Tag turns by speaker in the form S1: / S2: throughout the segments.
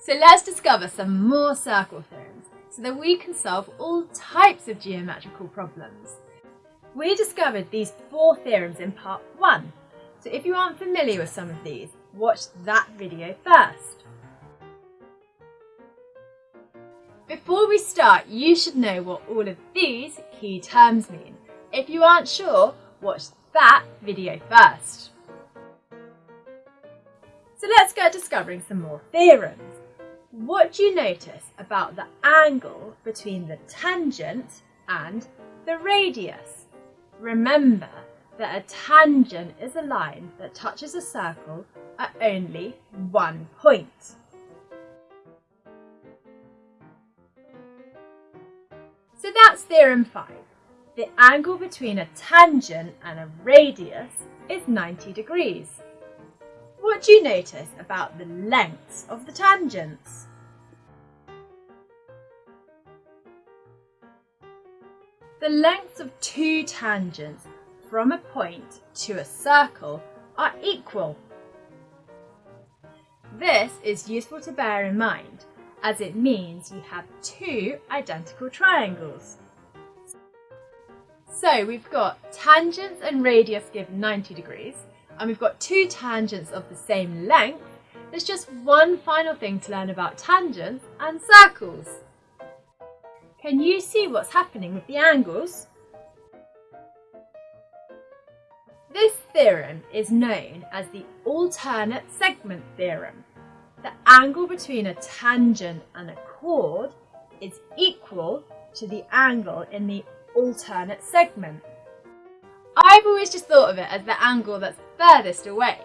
S1: So let's discover some more circle theorems so that we can solve all types of geometrical problems. We discovered these four theorems in part one, so if you aren't familiar with some of these, watch that video first. Before we start, you should know what all of these key terms mean. If you aren't sure, watch that video first. So let's get discovering some more theorems. What do you notice about the angle between the tangent and the radius? Remember that a tangent is a line that touches a circle at only one point. So that's theorem 5. The angle between a tangent and a radius is 90 degrees. What do you notice about the lengths of the tangents? The lengths of two tangents from a point to a circle are equal. This is useful to bear in mind as it means you have two identical triangles. So we've got tangents and radius give 90 degrees and we've got two tangents of the same length. There's just one final thing to learn about tangents and circles. Can you see what's happening with the angles? This theorem is known as the alternate segment theorem. The angle between a tangent and a chord is equal to the angle in the alternate segment. I've always just thought of it as the angle that's furthest away.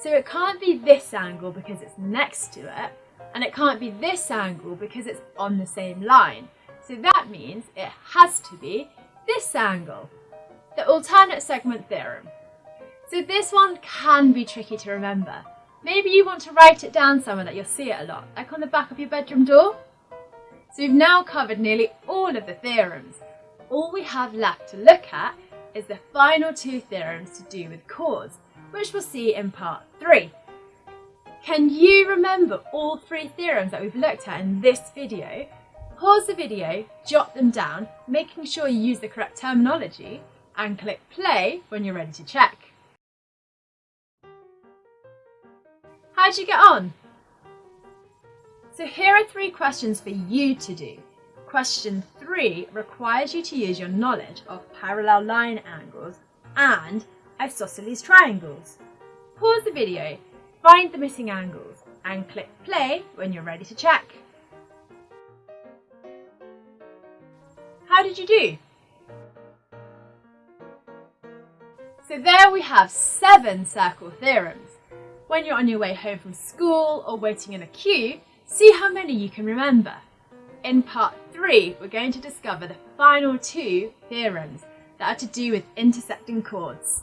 S1: So it can't be this angle because it's next to it, and it can't be this angle because it's on the same line. So that means it has to be this angle, the alternate segment theorem. So this one can be tricky to remember. Maybe you want to write it down somewhere that you'll see it a lot, like on the back of your bedroom door. So we've now covered nearly all of the theorems. All we have left to look at is the final two theorems to do with chords, which we'll see in part three. Can you remember all three theorems that we've looked at in this video Pause the video, jot them down, making sure you use the correct terminology, and click play when you're ready to check. How'd you get on? So here are three questions for you to do. Question three requires you to use your knowledge of parallel line angles and isosceles triangles. Pause the video, find the missing angles, and click play when you're ready to check. How did you do? So there we have seven circle theorems. When you're on your way home from school or waiting in a queue, see how many you can remember. In part three, we're going to discover the final two theorems that are to do with intersecting chords.